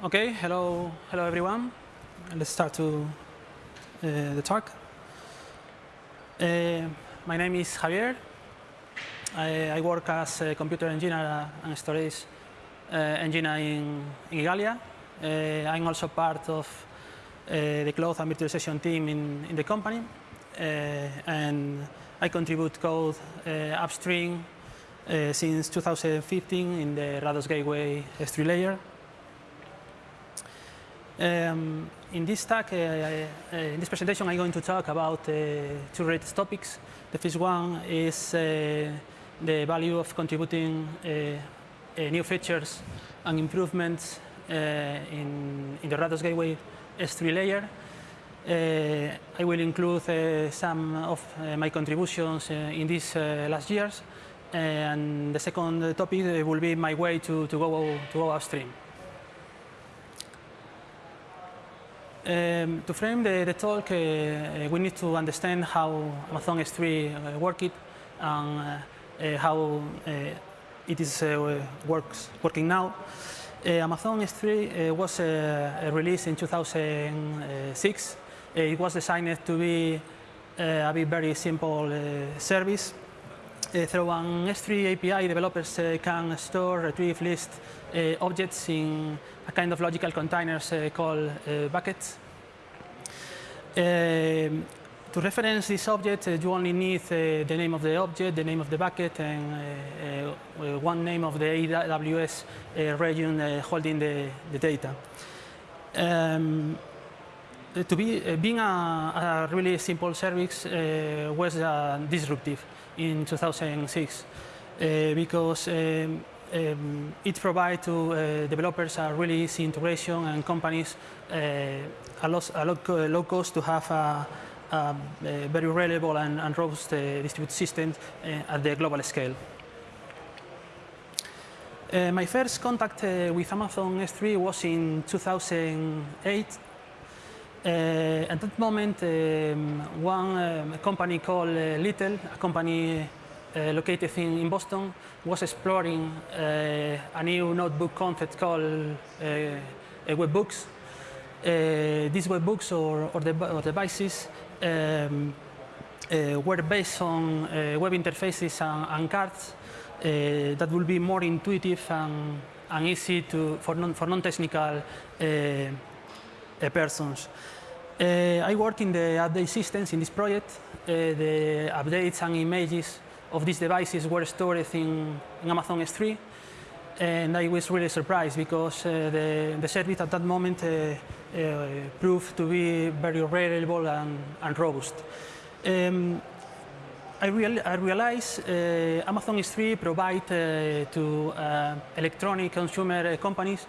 Okay, hello, hello everyone. Let's start to uh, the talk. Uh, my name is Javier. I, I, work as a computer engineer and storage uh, engineer in, in Igalia. Uh, I'm also part of uh, the cloud and virtualization team in, in the company. Uh, and I contribute code upstream since 2015 in the Rados Gateway S3 layer. Um, in this talk, uh, uh, in this presentation, I'm going to talk about uh, two related topics. The first one is uh, the value of contributing uh, uh, new features and improvements in, in the Rados Gateway S3 layer. I will include some of my contributions in these last years. and the second topic will be my way to, to, go, to go upstream. Um, to frame the, the talk, uh, uh, we need to understand how Amazon S3 uh, works and uh, uh, how uh, it is works, working now. Amazon S3 was released in 2006. it was designed to be a very simple service. Through an S3 API, developers can store, retrieve, list objects in a kind of logical containers uh, called buckets. To reference this object, uh, you only need the name of the object, the name of the bucket, and one name of the AWS region holding the, the data. Um, to be uh, being a, a, really simple service uh, was uh, disruptive in 2006 because um, um, it provides to uh, developers a really easy integration and companies uh, a, lot, a lot, uh, low cost to have a, a very reliable and, and robust uh, distributed system uh, at the global scale. Uh, my first contact with Amazon S3 was in 2008 uh, at that moment, um, one um, company called uh, litl, a company uh, located in, in, Boston, was exploring uh, a new notebook concept called uh, webbooks. these webbooks or, or, the, or devices um, were based on web interfaces and, and cards that will be more intuitive and, and easy to, for non-technical non persons. Uh, I work in the update systems in this project. Uh, the updates and images of these devices were stored in, in Amazon S3 and I was really surprised because uh, the, the service at that moment uh, uh, proved to be very reliable and, and robust. Um, I, real, I, realized uh, Amazon S3 provides uh, to uh, electronic consumer companies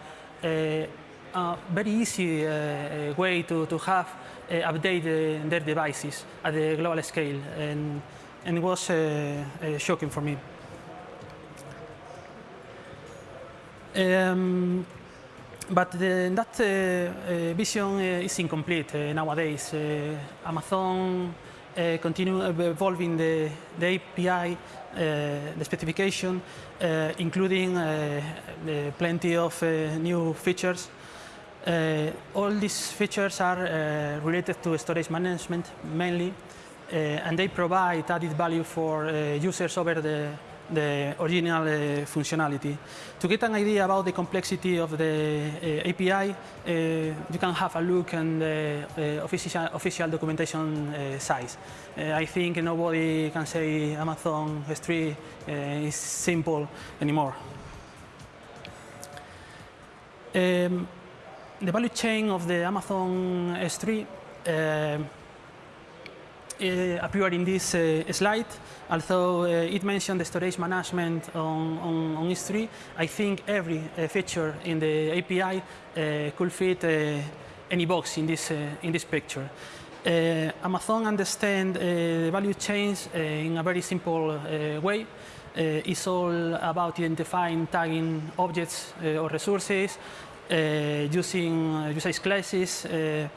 a very easy uh, uh, way to, to have uh, update their devices at the global scale. And, and it was uh, uh, shocking for me. Um, but the, that uh, vision is incomplete nowadays. Amazon continue evolving the, the API, the specification, including plenty of new features uh, all these features are uh, related to storage management mainly, uh, and they provide added value for uh, users over the, the original uh, functionality. To get an idea about the complexity of the API, you can have a look at the official, official documentation size. I think nobody can say Amazon S3 is simple anymore. Um, the value chain of the Amazon S3 uh, uh, appeared in this uh, slide. Although uh, it mentioned the storage management on, on, on S3, I think every feature in the API could fit any box in this, in this picture. Uh, Amazon understands uh, the value chains uh, in a very simple way. it's all about identifying, tagging objects or resources, Uh, using uh, usage classes, uh,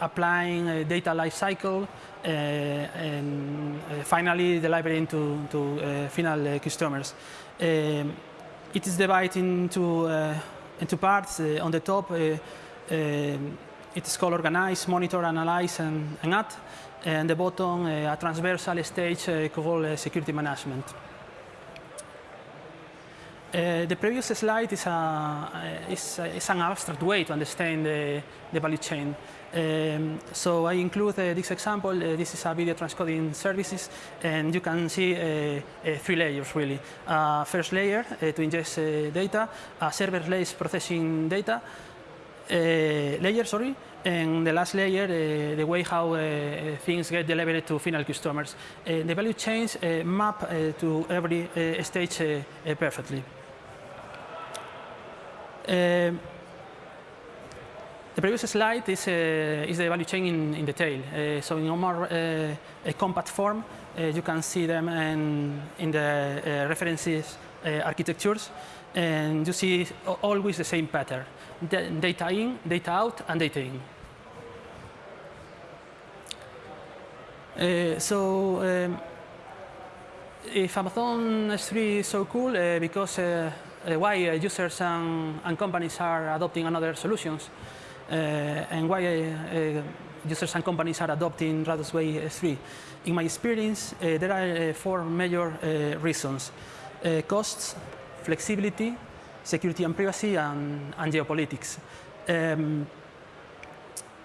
applying data lifecycle, uh, and uh, finally delivering to, to uh, final customers. Um, it is divided into into parts. on the top, um, it's called organize, monitor, analyze, and, and add. And the bottom, a transversal stage called security management. Uh, the previous slide is, a, is, is, an abstract way to understand the, the value chain. Um, so I include uh, this example. Uh, this is a video transcoding services, and you can see uh, uh, three layers really. Uh, first layer to ingest data, a serverless processing data layer, sorry, and the last layer, the way how things get delivered to final customers. the value chains map to every stage perfectly. Um, the previous slide is, uh, is the value chain in, in detail. Uh, so in a more uh, a compact form, you can see them in, in the references architectures, and you see always the same pattern: data in, data out, and data in. so um, if Amazon S3 is so cool because why uh, users and, and, companies are adopting another solutions uh, and why users and companies are adopting Radosway 3. In my experience, there are four major reasons. costs, flexibility, security and privacy, and, and geopolitics. Um,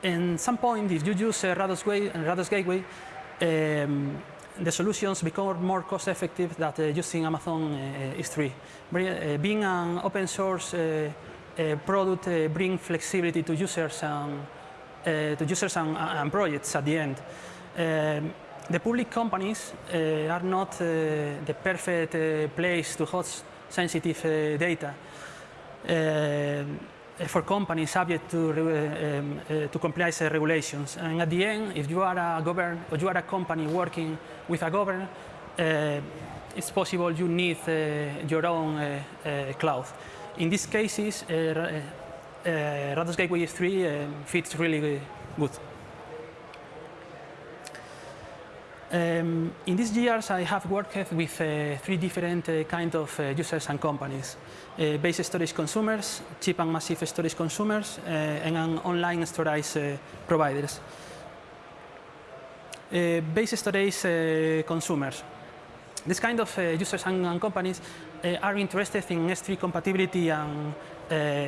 in some point, if you use uh, Rados Gateway, um, the solutions become more cost effective than uh, using Amazon uh, uh S3. Uh, being an open source uh, uh, product brings flexibility to users and, to users and, and, projects at the end. Um, the public companies are not the perfect place to host sensitive data. Um, Uh, for companies subject to, uh, um, uh, to comply with regulations. And at the end, if you are a govern or you are a company working with a government, it's possible you need your own cloud. In these cases, uh, Rados Gateway 3 fits really good. Um, in these years, I have worked with uh, three different uh, kind of uh, users and companies. Uh, base storage consumers, cheap and massive storage consumers, uh, and online storage uh, providers. base storage consumers. This kind of users and, and companies are interested in S3 compatibility and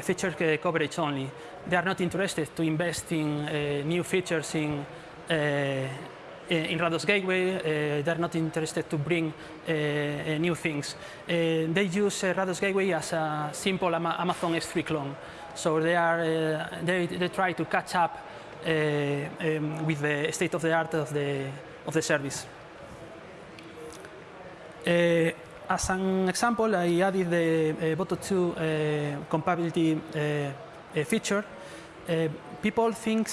feature coverage only. They are not interested to invest in new features in in Rados Gateway, uh, they're not interested to bring uh, uh, new things. they use Rados Gateway as a simple Amazon S3 clone. So they, are, they, they try to catch up um, with the state of the art of the, of the service. as an example, I added the uh, Boto 2 uh, compatibility uh, feature. people think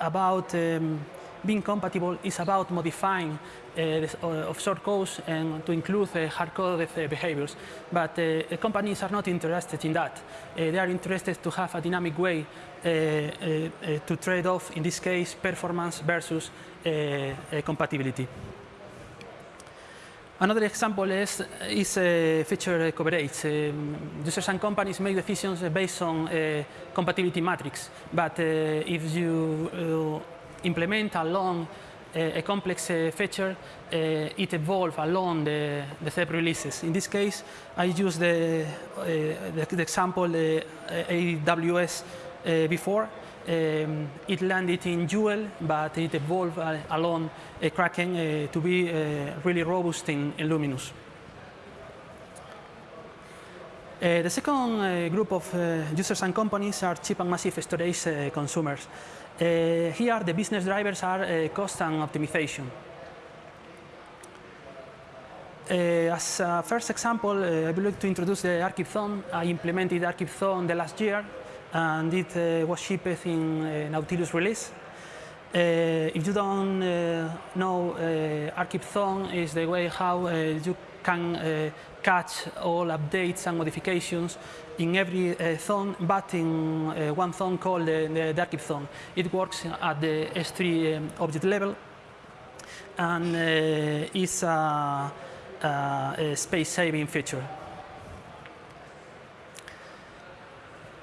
about um, being compatible is about modifying uh, uh of short codes and to include uh, hard-coded behaviors. But companies are not interested in that. They are interested to have a dynamic way to trade off, in this case, performance versus compatibility. Another example is, is uh, feature coverage. Um, users and companies make decisions based on uh, compatibility matrix, but uh, if you implement along a, a complex uh, feature, uh, it evolves along the, the Ceph releases. In this case, I use the, the, the, example AWS v4. Um, it landed in Jewel, but it evolved along a Kraken to be really robust in, in Luminous. Uh, the second uh, group of uh, users and companies are cheap and massive storage consumers. Eh, here, the business drivers are eh, cost and optimization. Eh, as a first example, I would like to introduce the Archive I implemented Archive Zone the last year, and it was shipped in Nautilus release. Uh, if you don't uh, know, uh, Archive Zone is the way how you can catch all updates and modifications in every uh, zone, but in uh, one zone called the, the Dark zone. It works at the S3 um, object level and uh, is a, a space-saving feature.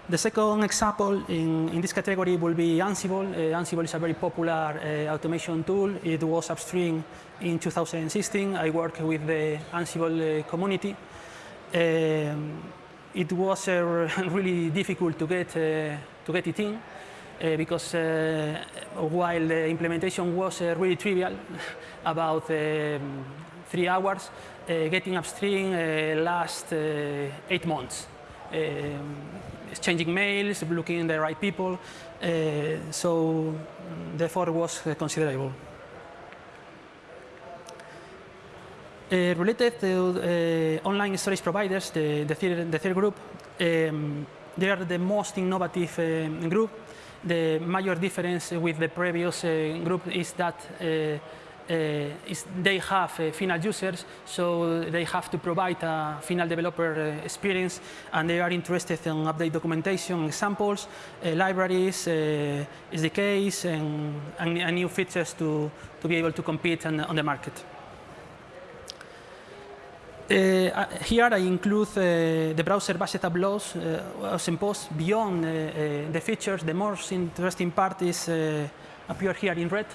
The second example in, in this category will be Ansible. Uh, Ansible is a very popular uh, automation tool. It was upstream in 2016. I worked with the Ansible uh, community. Um, it was uh, really difficult to get, uh, to get it in uh, because while the implementation was really trivial, about um, three hours, getting upstream last eight months. Um, exchanging mails, looking the right people. Uh, so the effort was considerable. Uh, related to uh, online storage providers, the, the, third, the third group, um, they are the most innovative uh, group. The major difference with the previous uh, group is that uh, they have uh, final users, so they have to provide a final developer uh, experience, and they are interested in update documentation, examples, libraries, SDKs, and, and, and, new features to, to be able to compete on, on the market. Uh, here I include uh, the browser-based tableaus uh, as imposed beyond the features. The most interesting part is appear here in red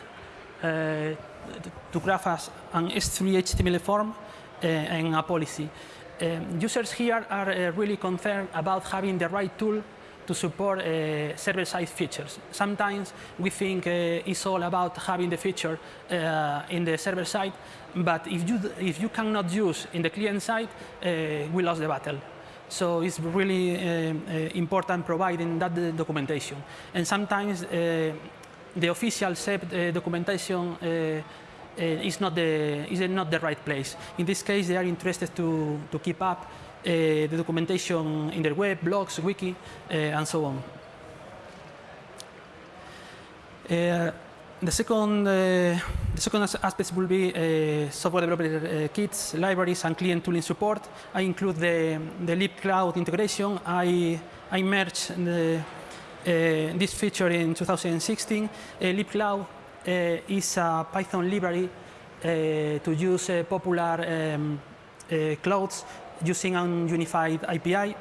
to graph as an S3 HTML form uh, and a policy. Um, users here are really concerned about having the right tool to support uh, server-side features. Sometimes we think uh, it's all about having the feature uh, in the server side, but if you, if you cannot use in the client side, we lost the battle. So it's really important providing that documentation. And sometimes the official Ceph uh, documentation uh, uh, is not the is not the right place. In this case, they are interested to to keep up the documentation in their web, blogs, wiki, and so on. the second, uh, the second aspect will be uh, software developer uh, kits, libraries, and client tooling support. I include the, the libcloud integration. I, I merge the, uh, this feature in 2016. Uh, libcloud uh, is a Python library to use popular um, clouds using an unified API.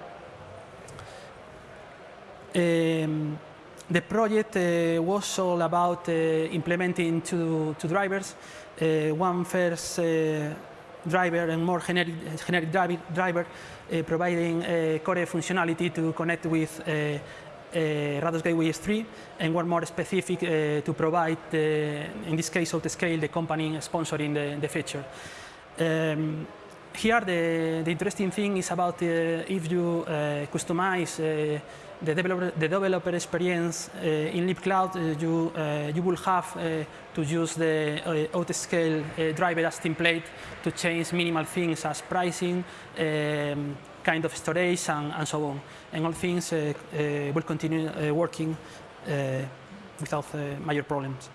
Um, the project uh, was all about uh, implementing two, two drivers. Uh, one first driver and more generic, generic driver, providing core functionality to connect with uh, Rados Gateway S3, and one more specific uh, to provide, in this case, Outscale, the company sponsoring the, the feature. Um, here, the, the, interesting thing is about uh, if you uh, customize uh, the, developer, the developer experience uh, in libcloud, you, you will have to use the Outscale driver as template to change minimal things as pricing, um, kind of storage, and, and so on and all things uh, uh, will continue uh, working without major problems.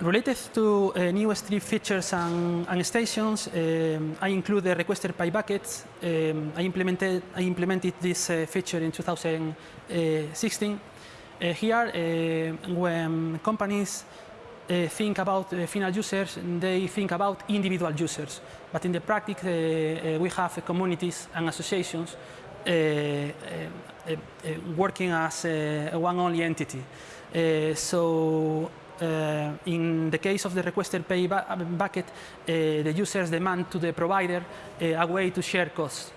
Related to uh, new S3 features and, and stations, um, I include the requester pays buckets. Um, I, implemented, I implemented this uh, feature in 2016. Uh, here, when companies think about uh, final users, they think about individual users. But in the practice, uh, we have communities and associations working as one only entity. so uh, in the case of the requested pay bucket, uh, the users demand to the provider uh, a way to share costs.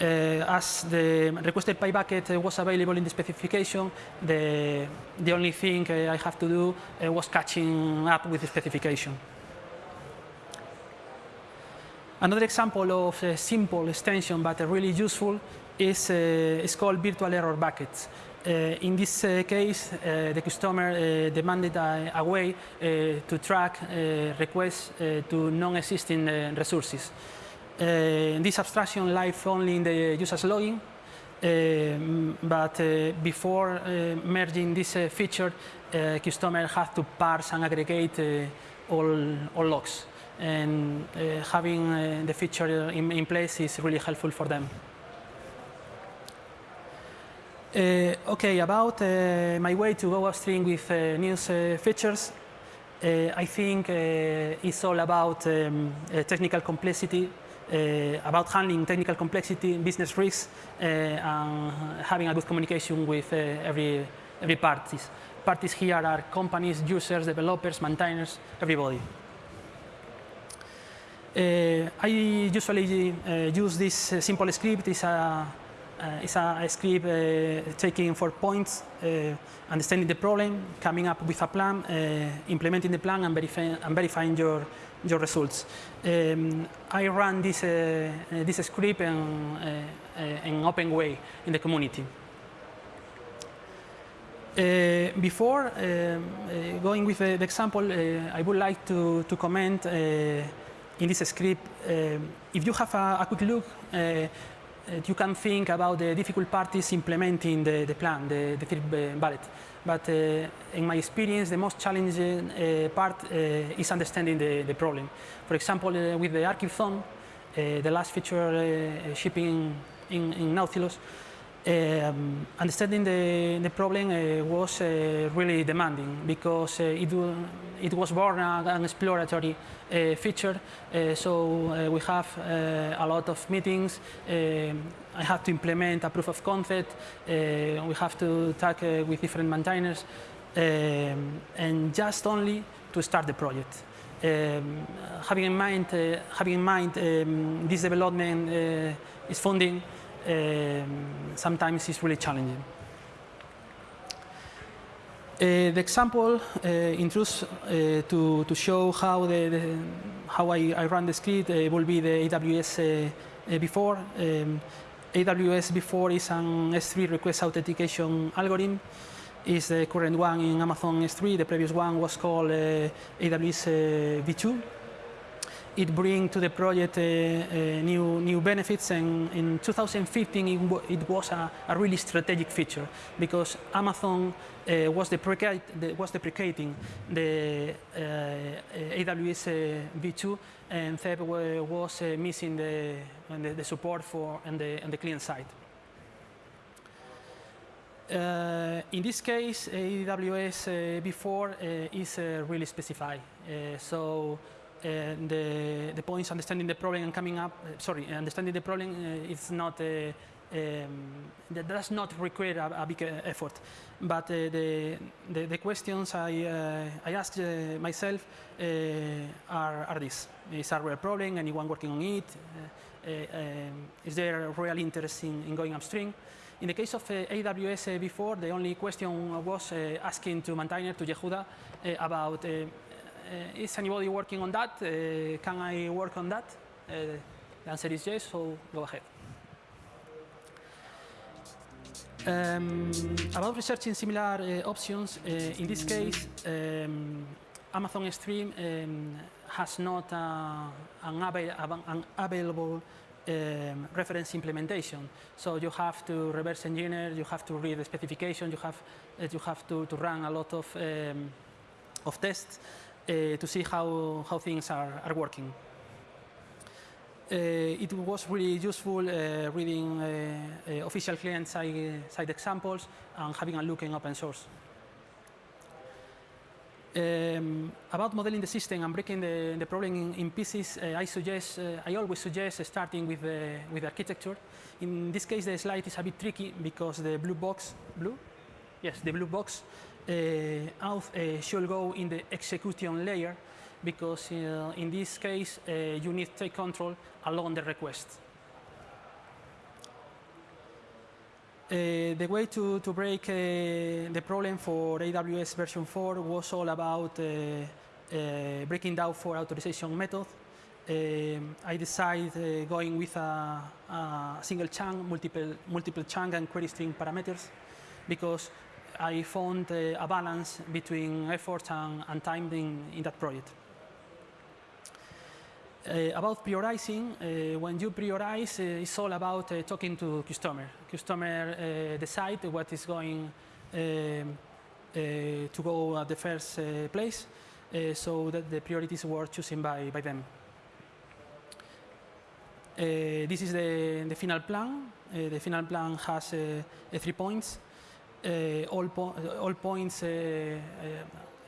Uh, as the requested pay bucket uh, was available in the specification, the, the only thing uh, I have to do was catching up with the specification. Another example of a simple extension but really useful is, is called virtual error buckets. Uh, in this uh, case, uh, the customer demanded a, a way to track requests to non-existing resources. Uh, this abstraction lives only in the user's login, uh, but uh, before merging this feature, customer had to parse and aggregate all, all logs. And having the feature in, in place is really helpful for them. Uh, okay, about uh, my way to go upstream with uh, news features, I think it's all about um, technical complexity Uh, about handling technical complexity, business risks, uh, and having a good communication with uh, every, every parties. Parties here are companies, users, developers, maintainers, everybody. Uh, I usually uh, use this uh, simple script. It's a, it's a, script taking four points, understanding the problem, coming up with a plan, implementing the plan, and, and verifying your, your results. Um, I run this, this script in, in open way in the community. Uh, before uh, uh, going with the, example, I would like to, to comment in this script, um, if you have a, a quick look, uh, uh, you can think about the difficult parties implementing the, the plan, the, the third bullet. But uh, in my experience, the most challenging uh, part uh, is understanding the, the problem. For example, with the archive zone, the last feature shipping in, in Nautilus, um, understanding the, the problem uh, was uh, really demanding because uh, it, it was born an exploratory uh, feature. Uh, so uh, we have a lot of meetings. I have to implement a proof of concept. we have to talk with different maintainers um, and just only to start the project. Um, having in mind, having in mind um, this development is funding um, sometimes it's really challenging. Uh, the example uh, uh, to, to show how, the, the how I, I, run the script uh, will be the AWS uh, v4. Um, AWS v4 is an S3 request authentication algorithm. Is the current one in Amazon S3. The previous one was called uh, AWS V2 it brings to the project uh, uh, new, new benefits. And in 2015, it, it was a, a, really strategic feature because Amazon uh, was, the, was deprecating the AWS V2 and Ceph was missing the, the, the, support for and the, and the client side. Uh, in this case, AWS uh, v4 uh, is really specified. so uh, the, the points understanding the problem and coming up, uh, sorry, understanding the problem uh, is not, um, that does not require a, a big effort. But the, the, the, questions I, I asked myself are, are this. Is a real problem? Anyone working on it? Um, is there a real interest in, in going upstream? In the case of uh, AWS uh, v4, the only question was uh, asking to maintainer, to Yehuda, about uh, is anybody working on that? Uh, can I work on that? Uh, the answer is yes, so go ahead. Um, about researching similar uh, options, uh, in this case, um, Amazon S3 um, has not uh, an, an, available um, reference implementation. So you have to reverse engineer, you have to read the specification, you have, you have to, to run a lot of, um, of tests uh, to see how, how things are, are working. Uh, it was really useful uh, reading official client-side side examples and having a look in open source. Um, about modeling the system and breaking the, the problem in, in pieces, uh, I suggest, uh, I always suggest starting with the, with the architecture. In this case, the slide is a bit tricky because the blue box, blue? Yes, the blue box uh, auth uh, should go in the execution layer because uh, in this case you need to take control along the request. Uh, the way to, to break uh, the problem for AWS version 4 was all about uh, breaking down for authorization method. I decided going with a, a, single chunk, multiple, multiple chunk and query string parameters because I found uh, a balance between effort and, and time in, in, that project. Uh, about prioritizing, uh, when you prioritize, uh, it's all about uh, talking to customer. Customer uh, decide what is going um, to go at the first place, so that the priorities were chosen by, by them. this is the, the final plan. the final plan has three points. Uh, all, po all, points uh, uh,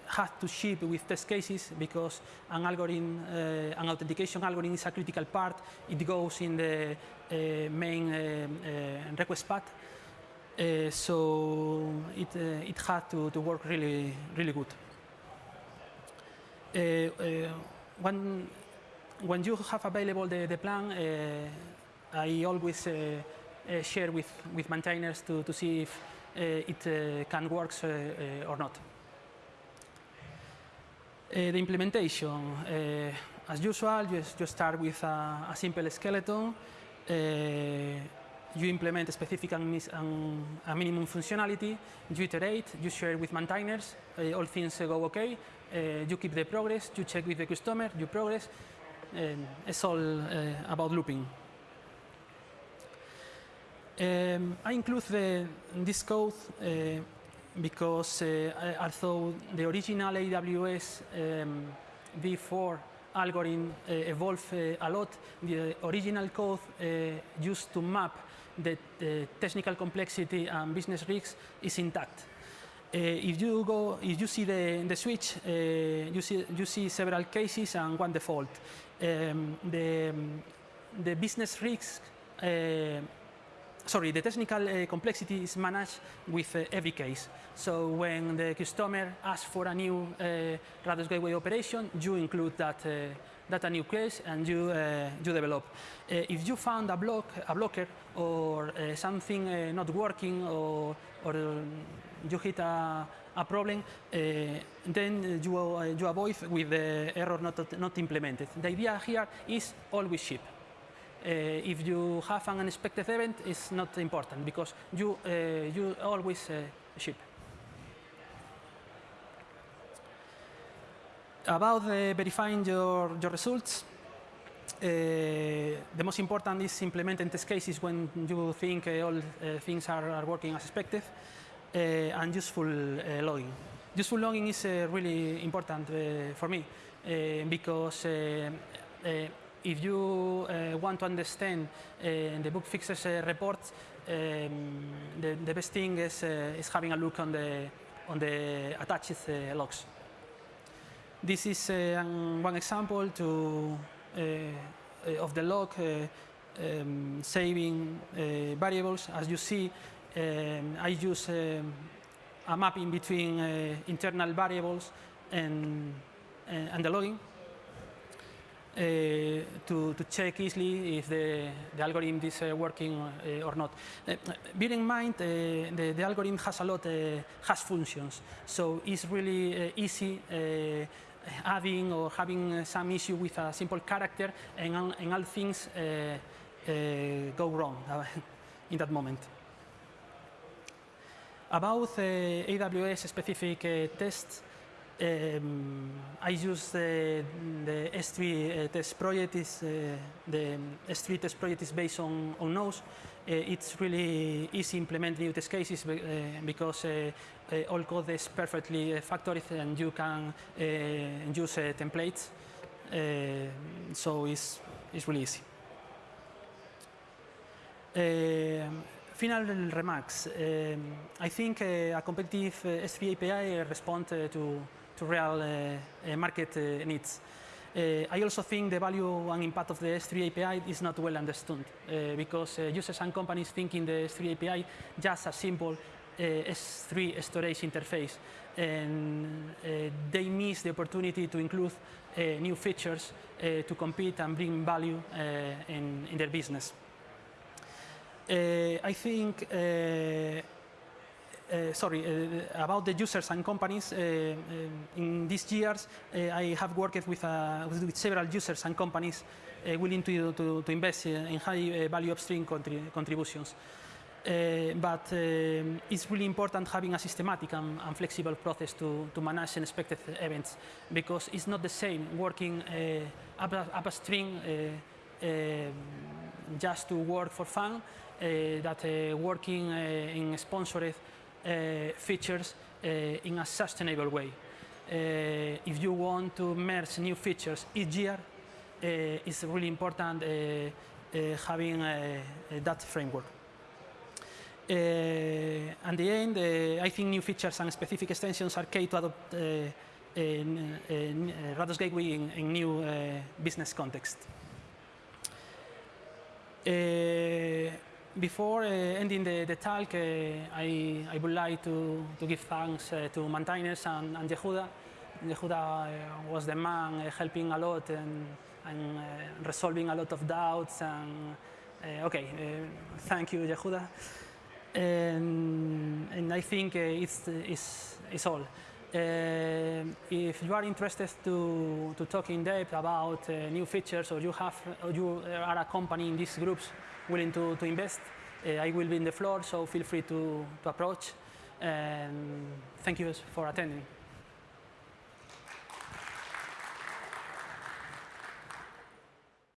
had to ship with test cases because an algorithm, uh, an authentication algorithm is a critical part. It goes in the uh, main uh, request path. so it, it had to, to work really, really good. when, when you have available the, the plan, I always share with, with maintainers to, to see if Eh, it eh, can work eh, or not. The implementation, as usual, you, you start with a, a simple skeleton. You implement a specific and, a minimum functionality. You iterate, you share with maintainers. all things go okay. you keep the progress. You check with the customer. You progress. it's all about looping. Um, I include the, this code uh, because uh, although the original AWS um, v4 algorithm uh, evolved uh, a lot, the original code used to map the, technical complexity and business risks is intact. Uh, if you go, if you see the, the switch, uh, you, see, you see several cases and one default. Um, the, the business risks uh, sorry, the technical uh, complexity is managed with uh, every case. So when the customer asks for a new uh, Rados Gateway operation, you include that, uh, that a new case and you, uh, you develop. Uh, if you found a, block, a blocker or something not working or, or you hit a, a problem, then you, you avoid with the error not, not implemented. The idea here is always ship. Uh, if you have an unexpected event, it's not important because you, uh, you always uh, ship. About verifying your, your results, the most important is implementing test cases when you think all things are, are, working as expected and useful logging. Useful logging is really important for me because if you uh, want to understand uh, the bug fixes uh, report, um, the, the, best thing is, is having a look on the, on the attached logs. This is one example to, of the log um, saving variables. As you see, um, I use um, a mapping between internal variables and, and the logging. Uh, to, to check easily if the, the algorithm is uh, working uh, or not. Uh, bear in mind, uh, the, the algorithm has a lot, uh, has functions, so it's really easy adding or having some issue with a simple character and, and all things go wrong in that moment. About AWS specific tests, um, I use the, the S3 uh, test project. Is, uh, the S3 test project is based on, on Nose. Uh, it's really easy to implement new test cases uh, because uh, uh, all code is perfectly factored and you can use templates. so it's, it's really easy. final remarks. Um, I think a competitive S3 API responds to to real uh, uh, market uh, needs. I also think the value and impact of the S3 API is not well understood because users and companies think in the S3 API just a simple S3 storage interface and uh, they miss the opportunity to include uh, new features uh, to compete and bring value in, in, their business. I think uh, sorry, uh, about the users and companies, uh, in these years, I have worked with, with, several users and companies willing to, to, to, invest in high value upstream contri contributions. Uh, but it's really important having a systematic and, and, flexible process to, to manage unexpected events because it's not the same working uh, up, upstream uh, just to work for fun that working in sponsored uh, features uh, in a sustainable way. Uh, if you want to merge new features each year, it's really important having that framework. Uh, at the end, uh, I think new features and specific extensions are key to adopt uh, in, in Rados Gateway in, in new business context. Before uh, ending the, the talk, uh, I, I would like to, to give thanks uh, to maintainers and, and Yehuda. Yehuda was the man helping a lot and, and resolving a lot of doubts and uh, okay, uh, thank you, Yehuda. And, and I think uh, it's, it's, it's all. if you are interested to, to talk in depth about new features or you, have, or you are a company in these groups willing to, to invest, uh, I will be in the floor, so feel free to, to approach. And thank you for attending.